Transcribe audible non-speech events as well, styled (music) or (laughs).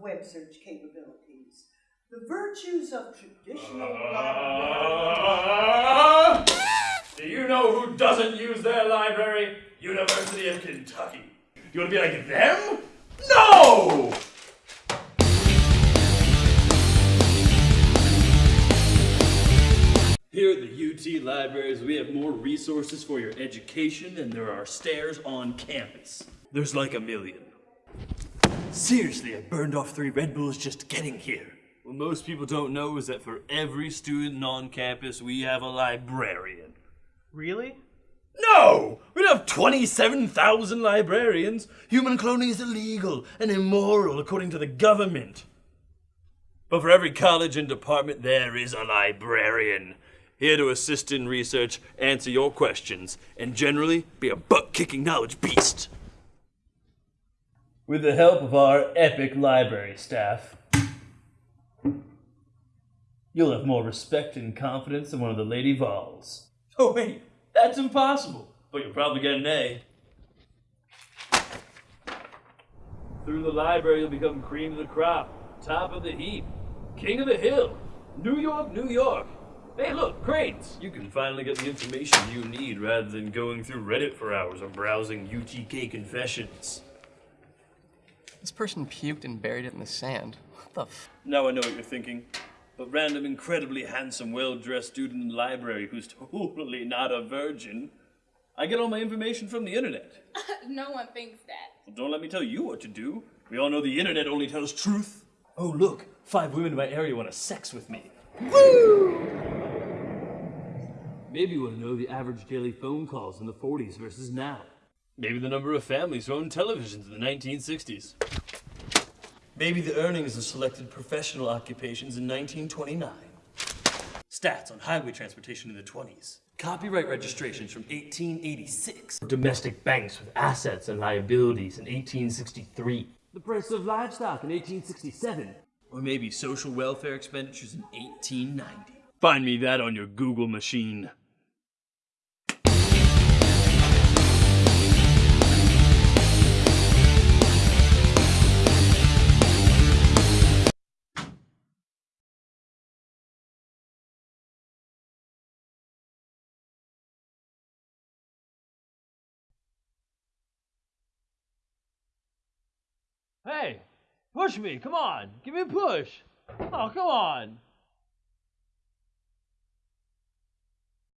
web search capabilities. The virtues of traditional Uh, do you know who doesn't use their library? University of Kentucky. You want to be like them? No! Here at the UT Libraries, we have more resources for your education than there are stairs on campus. There's like a million. Seriously, I burned off three Red Bulls just getting here. What most people don't know is that for every student on campus, we have a librarian. Really? No! We don't have 27,000 librarians. Human cloning is illegal and immoral according to the government. But for every college and department, there is a librarian. Here to assist in research, answer your questions, and generally be a butt kicking knowledge beast. With the help of our epic library staff, you'll have more respect and confidence than one of the Lady Vols. Oh, wait, that's impossible. But you'll probably get an A. Through the library, you'll become cream of the crop, top of the heap, king of the hill, New York, New York. Hey, look, cranes! You can finally get the information you need rather than going through Reddit for hours or browsing UTK confessions. This person puked and buried it in the sand. What the f? Now I know what you're thinking. A random, incredibly handsome, well-dressed student in the library who's totally not a virgin. I get all my information from the internet. (laughs) no one thinks that. Well, don't let me tell you what to do. We all know the internet only tells truth. Oh, look, five women in my area want to sex with me. Woo! Maybe you want to know the average daily phone calls in the 40s versus now. Maybe the number of families who owned televisions in the 1960s. Maybe the earnings of selected professional occupations in 1929. Stats on highway transportation in the 20s. Copyright registrations from 1886. Domestic banks with assets and liabilities in 1863. The price of livestock in 1867. Or maybe social welfare expenditures in 1890. Find me that on your Google machine. Hey, push me, come on, give me a push. Oh, come on.